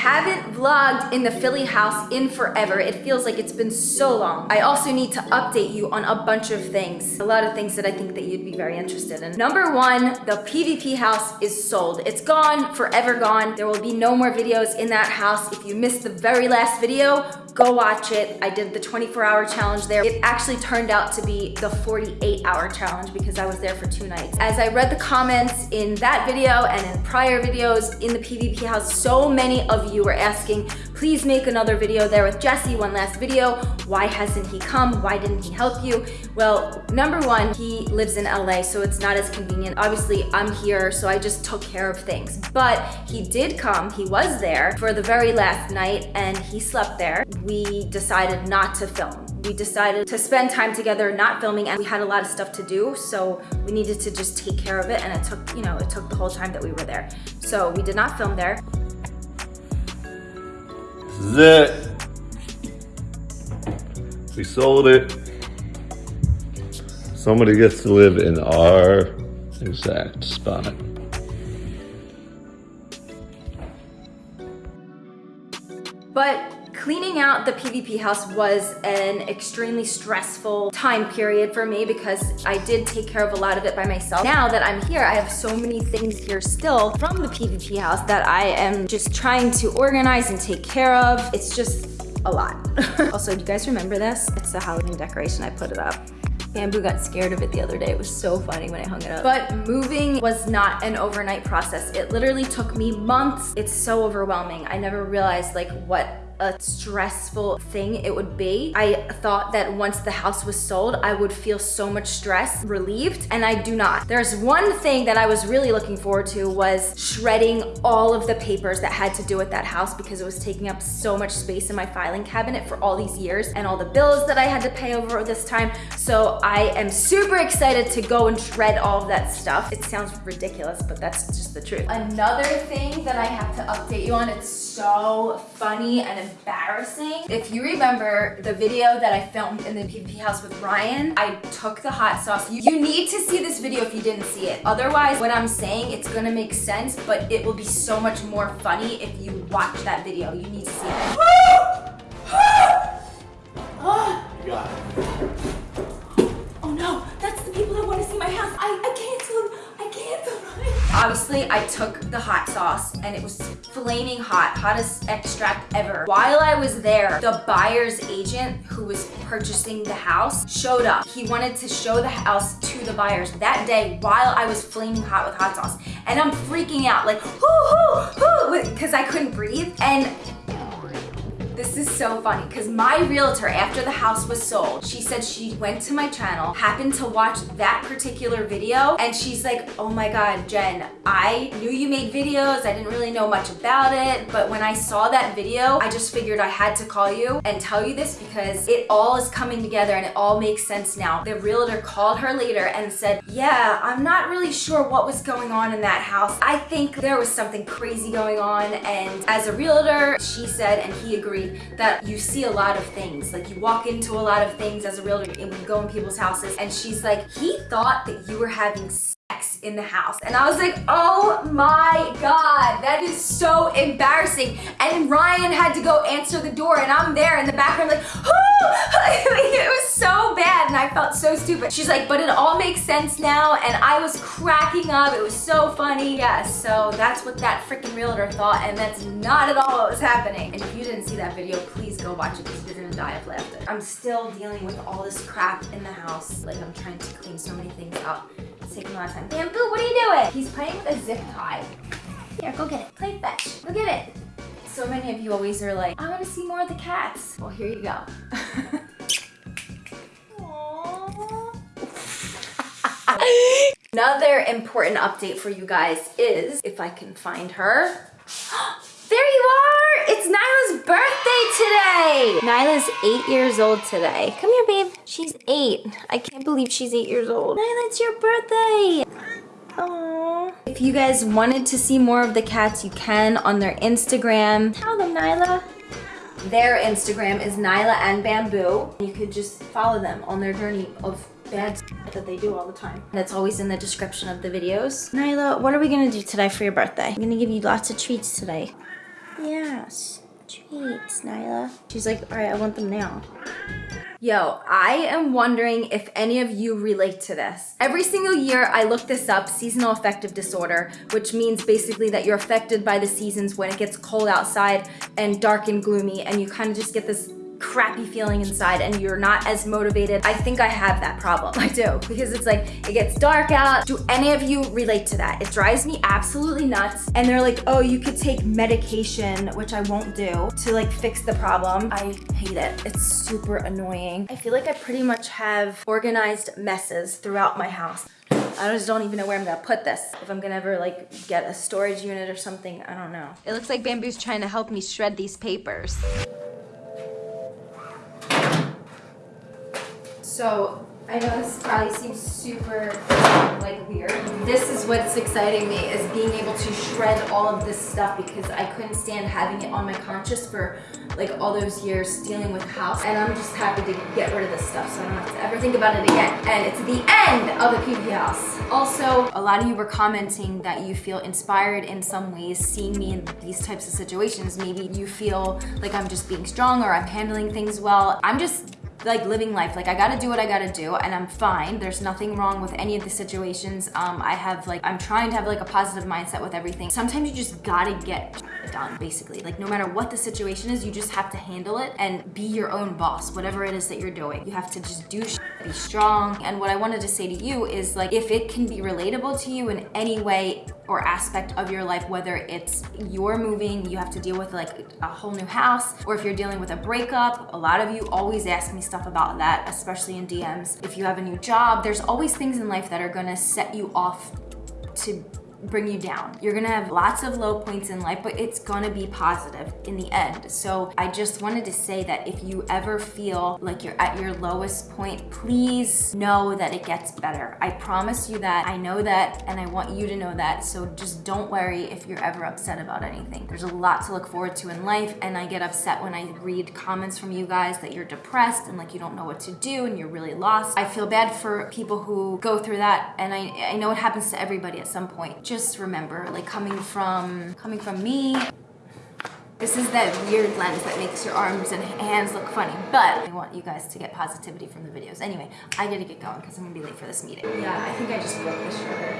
haven't vlogged in the Philly house in forever. It feels like it's been so long. I also need to update you on a bunch of things. A lot of things that I think that you'd be very interested in. Number one, the PvP house is sold. It's gone, forever gone. There will be no more videos in that house. If you missed the very last video, go watch it. I did the 24 hour challenge there. It actually turned out to be the 48 hour challenge because I was there for two nights. As I read the comments in that video and in prior videos in the PvP house, so many of you were asking, please make another video there with Jesse, one last video. Why hasn't he come? Why didn't he help you? Well, number one, he lives in LA, so it's not as convenient. Obviously, I'm here, so I just took care of things. But he did come, he was there for the very last night and he slept there. We decided not to film. We decided to spend time together not filming and we had a lot of stuff to do, so we needed to just take care of it and it took, you know, it took the whole time that we were there. So we did not film there. Is it. We sold it. Somebody gets to live in our exact spot. Cleaning out the PvP house was an extremely stressful time period for me because I did take care of a lot of it by myself. Now that I'm here, I have so many things here still from the PvP house that I am just trying to organize and take care of. It's just a lot. also, do you guys remember this? It's the Halloween decoration, I put it up. Bamboo got scared of it the other day. It was so funny when I hung it up. But moving was not an overnight process. It literally took me months. It's so overwhelming. I never realized like what a stressful thing it would be. I thought that once the house was sold, I would feel so much stress relieved, and I do not. There's one thing that I was really looking forward to was shredding all of the papers that had to do with that house because it was taking up so much space in my filing cabinet for all these years and all the bills that I had to pay over this time. So I am super excited to go and shred all of that stuff. It sounds ridiculous, but that's just the truth. Another thing that I have to update you on, it's so funny and embarrassing. If you remember the video that I filmed in the PvP house with Ryan, I took the hot sauce. You, you need to see this video if you didn't see it. Otherwise, what I'm saying, it's gonna make sense, but it will be so much more funny if you watch that video. You need to see it. You got it. Oh no, that's the people that want to see my house. I, I can't tell them. I can't tell them. Obviously, I took the hot sauce and it was flaming hot, hottest extract ever. While I was there, the buyer's agent who was purchasing the house showed up. He wanted to show the house to the buyers that day while I was flaming hot with hot sauce. And I'm freaking out like, hoo, hoo, hoo, because I couldn't breathe. And this is so funny because my realtor, after the house was sold, she said she went to my channel, happened to watch that particular video, and she's like, oh my God, Jen, I knew you made videos. I didn't really know much about it, but when I saw that video, I just figured I had to call you and tell you this because it all is coming together and it all makes sense now. The realtor called her later and said, yeah, I'm not really sure what was going on in that house. I think there was something crazy going on, and as a realtor, she said, and he agreed, that you see a lot of things. Like you walk into a lot of things as a realtor and we go in people's houses and she's like, he thought that you were having sex in the house. And I was like, oh my God, embarrassing. And Ryan had to go answer the door and I'm there in the background like, it was so bad and I felt so stupid. She's like, but it all makes sense now and I was cracking up. It was so funny. Yeah, so that's what that freaking realtor thought and that's not at all what was happening. And if you didn't see that video, please go watch it because you're gonna die of laughter. I'm still dealing with all this crap in the house. Like I'm trying to clean so many things out. It's taking a lot of time. Bamboo, what are you doing? He's playing with a zip tie. Here, go get it. Play fetch. Go get it. So many of you always are like, I want to see more of the cats. Well, here you go. Another important update for you guys is, if I can find her. there you are! It's Nyla's birthday today! Nyla's eight years old today. Come here, babe. She's eight. I can't believe she's eight years old. Nyla, it's your birthday! Aww. If you guys wanted to see more of the cats, you can on their Instagram. Tell them, Nyla. Their Instagram is Nyla and Bamboo. You could just follow them on their journey of bad that they do all the time. That's always in the description of the videos. Nyla, what are we gonna do today for your birthday? I'm gonna give you lots of treats today. Yes. Treats, Nyla. She's like, all right, I want them now. Yo, I am wondering if any of you relate to this. Every single year I look this up, seasonal affective disorder, which means basically that you're affected by the seasons when it gets cold outside and dark and gloomy and you kind of just get this crappy feeling inside and you're not as motivated. I think I have that problem. I do because it's like it gets dark out. Do any of you relate to that? It drives me absolutely nuts. And they're like, oh, you could take medication, which I won't do, to like fix the problem. I hate it. It's super annoying. I feel like I pretty much have organized messes throughout my house. I just don't even know where I'm gonna put this. If I'm gonna ever like get a storage unit or something, I don't know. It looks like Bamboo's trying to help me shred these papers. So I know this probably seems super like weird. This is what's exciting me is being able to shred all of this stuff because I couldn't stand having it on my conscience for like all those years dealing with house. And I'm just happy to get rid of this stuff so I don't have to ever think about it again. And it's the end of the PvP house. Also, a lot of you were commenting that you feel inspired in some ways seeing me in these types of situations. Maybe you feel like I'm just being strong or I'm handling things well. I'm just like living life. Like I gotta do what I gotta do and I'm fine. There's nothing wrong with any of the situations. Um, I have like, I'm trying to have like a positive mindset with everything. Sometimes you just gotta get done basically. Like no matter what the situation is, you just have to handle it and be your own boss, whatever it is that you're doing. You have to just do be strong. And what I wanted to say to you is like, if it can be relatable to you in any way or aspect of your life, whether it's you're moving, you have to deal with like a whole new house, or if you're dealing with a breakup, a lot of you always ask me stuff about that, especially in DMs. If you have a new job, there's always things in life that are gonna set you off to bring you down. You're gonna have lots of low points in life, but it's gonna be positive in the end. So I just wanted to say that if you ever feel like you're at your lowest point, please know that it gets better. I promise you that. I know that, and I want you to know that. So just don't worry if you're ever upset about anything. There's a lot to look forward to in life, and I get upset when I read comments from you guys that you're depressed and like you don't know what to do and you're really lost. I feel bad for people who go through that, and I, I know it happens to everybody at some point just remember, like coming from, coming from me, this is that weird lens that makes your arms and hands look funny, but I want you guys to get positivity from the videos. Anyway, I gotta get going because I'm gonna be late for this meeting. Yeah, I think I just broke the shredder.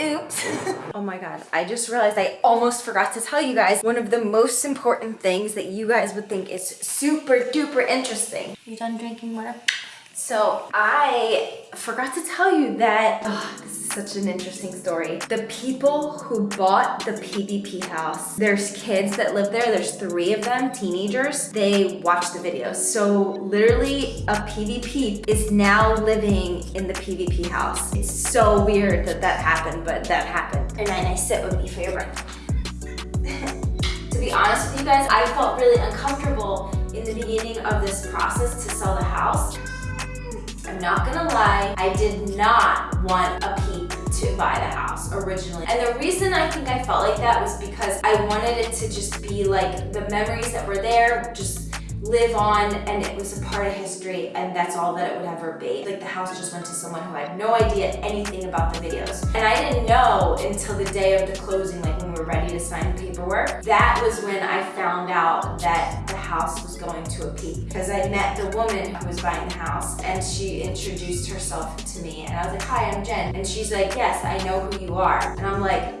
Oops. oh my god, I just realized I almost forgot to tell you guys one of the most important things that you guys would think is super duper interesting. You done drinking water? So I forgot to tell you that, oh, this is such an interesting story. The people who bought the PvP house, there's kids that live there, there's three of them, teenagers, they watch the videos. So literally a PvP is now living in the PvP house. It's so weird that that happened, but that happened. And then I sit with me for your break. to be honest with you guys, I felt really uncomfortable in the beginning of this process to sell the house I'm not gonna lie, I did not want a peep to buy the house originally. And the reason I think I felt like that was because I wanted it to just be like the memories that were there, just live on and it was a part of history and that's all that it would ever be. Like the house just went to someone who had no idea anything about the videos. And I didn't know until the day of the closing, like when we were ready to sign paperwork. That was when I found out that the house was going to a peep. Because I met the woman who was buying the house and she introduced herself to me and I was like, hi, I'm Jen. And she's like, yes, I know who you are. And I'm like,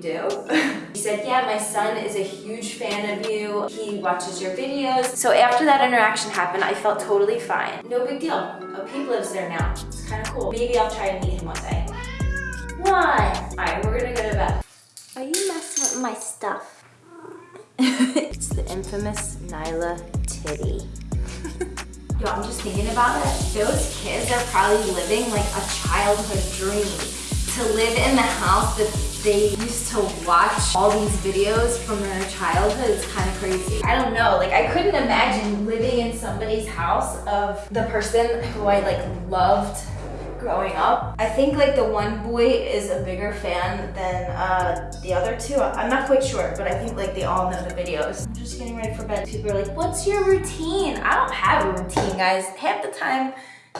do? he said, yeah, my son is a huge fan of you. He watches your videos. So after that interaction happened, I felt totally fine. No big deal. A peep lives there now. It's kind of cool. Maybe I'll try and meet him one day. What? All right, we're gonna go to bed. Are you messing with my stuff? it's the infamous Nyla titty. Yo, I'm just thinking about it. Those kids are probably living like a childhood dream to live in the house that they used to watch all these videos from their childhood It's kind of crazy. I don't know, like I couldn't imagine living in somebody's house of the person who I like loved growing up. I think like the one boy is a bigger fan than uh, the other two. I'm not quite sure, but I think like they all know the videos. I'm just getting ready for bed. People are like, what's your routine? I don't have a routine, guys. Half the time,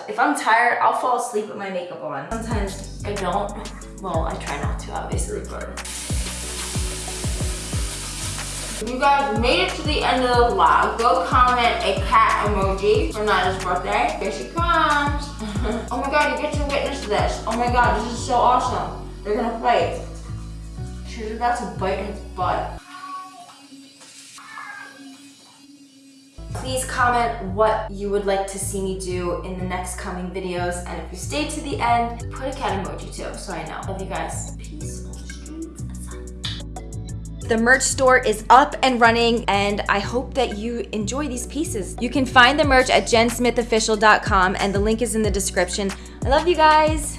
if I'm tired, I'll fall asleep with my makeup on. Sometimes I don't. Well, I try not to, obviously, you guys made it to the end of the vlog, go comment a cat emoji for Nyla's birthday. Here she comes. oh my god, you get to witness this. Oh my god, this is so awesome. They're gonna fight. She's about to bite his butt. Please comment what you would like to see me do in the next coming videos. And if you stayed to the end, put a cat emoji too, so I know. Love you guys. Peace on the streets. The merch store is up and running and I hope that you enjoy these pieces. You can find the merch at jensmithofficial.com and the link is in the description. I love you guys.